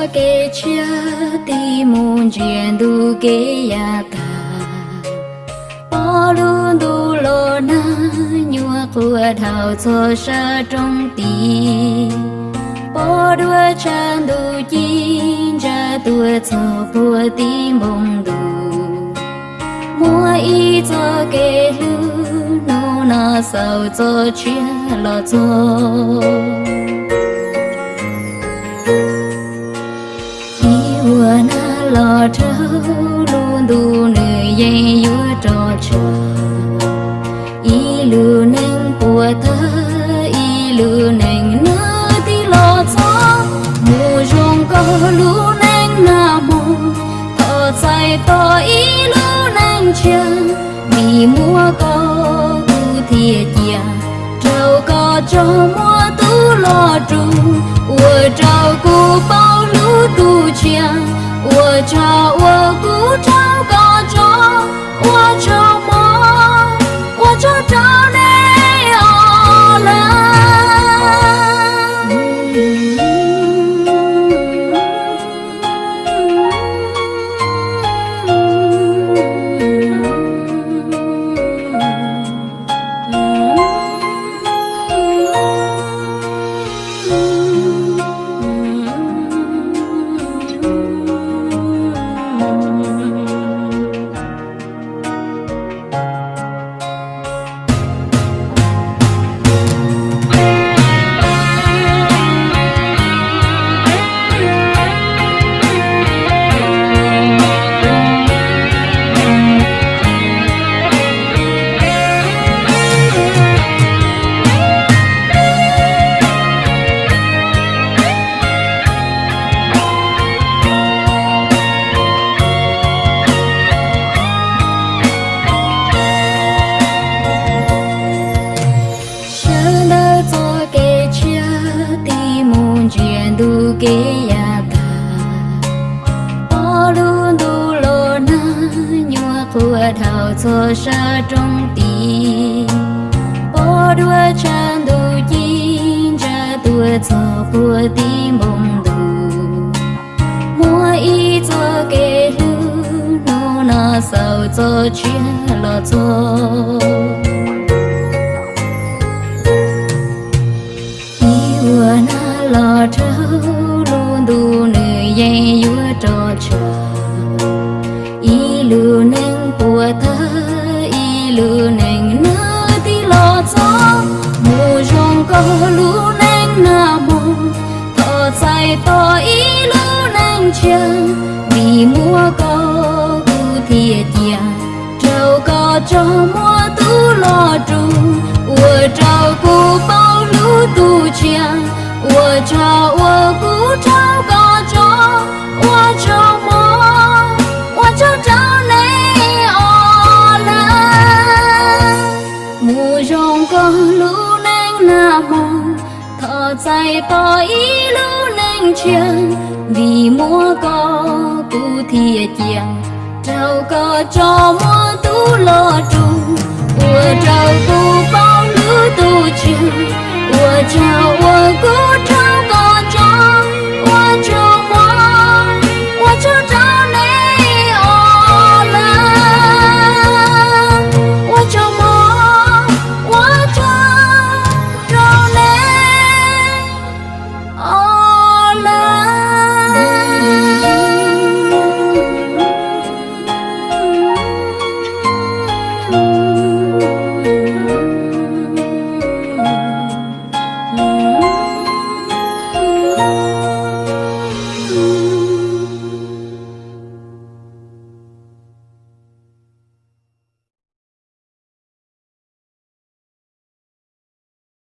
cho cái chia ti muốn chuyện du cái ya ta. Bỏ luôn du lo na nhua của thảo cho sa trong ti, bỏ đua chan du chín ra tua cho bùa ti mong du, mua y cho cái lu nô na sao cho chia lo cho. lò trâu luôn đủ nơi dây dúa trò trò. Y lù nâng của ta y lù nâng nơ tí lò chó. Mù rong có lũ nâng na mù thọ chạy tỏ y lù nâng chân mì mua có cụ thiệt chìa, trâu có cho mua tu lò trù. Ua trâu có chuyện ta. Luôn đủ lo na nhua của thảo cho sa trong tì Bỏ đua chan đủ chín ra tua cho bùa tí đủ Mua y cho cái lu nô na sao cho chuyện lo cho. Vừa na lo trâu lừa neng nâng thơ y lừa neng nơ tí lo cho mùa rong có lu neng na mô thọ dài to y lu neng chờ trăng vì múa có tu thiệt chiang trâu có cho múa tú lo trù của trâu tu